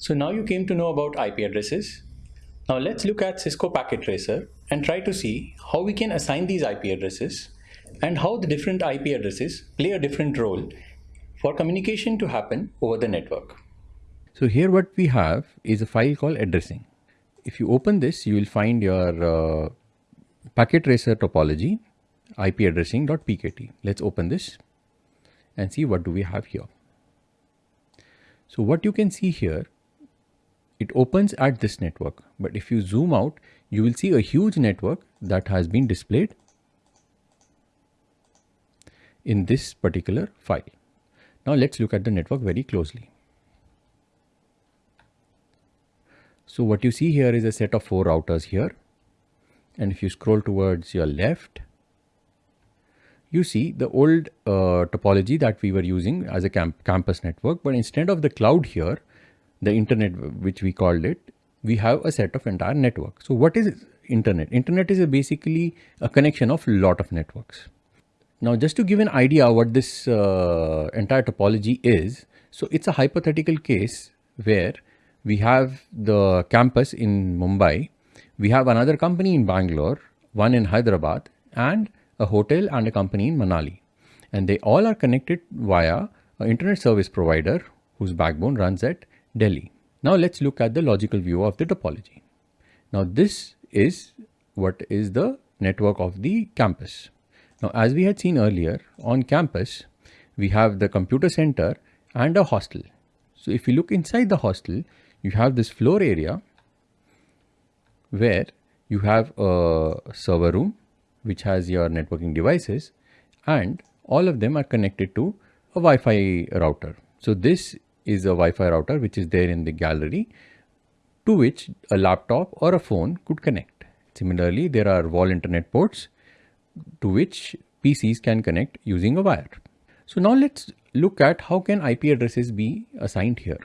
So now you came to know about IP addresses. Now let's look at Cisco Packet Tracer and try to see how we can assign these IP addresses and how the different IP addresses play a different role for communication to happen over the network. So here what we have is a file called addressing. If you open this, you will find your uh, packet tracer topology IP addressing.pkt. Let's open this and see what do we have here. So what you can see here it opens at this network. But if you zoom out, you will see a huge network that has been displayed in this particular file. Now let's look at the network very closely. So what you see here is a set of four routers here. And if you scroll towards your left, you see the old uh, topology that we were using as a camp campus network. But instead of the cloud here, the internet which we called it, we have a set of entire network. So what is internet? Internet is a basically a connection of a lot of networks. Now just to give an idea what this uh, entire topology is, so it's a hypothetical case where we have the campus in Mumbai, we have another company in Bangalore, one in Hyderabad and a hotel and a company in Manali. And they all are connected via an internet service provider whose backbone runs at Delhi. Now let's look at the logical view of the topology. Now this is what is the network of the campus. Now as we had seen earlier on campus, we have the computer center and a hostel. So if you look inside the hostel, you have this floor area where you have a server room which has your networking devices and all of them are connected to a Wi-Fi router. So this is a Wi-Fi router which is there in the gallery to which a laptop or a phone could connect. Similarly, there are wall internet ports to which PCs can connect using a wire. So now let's look at how can IP addresses be assigned here.